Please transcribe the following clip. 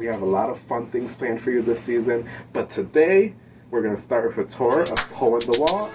We have a lot of fun things planned for you this season. But today, we're going to start with a tour of in the Wall.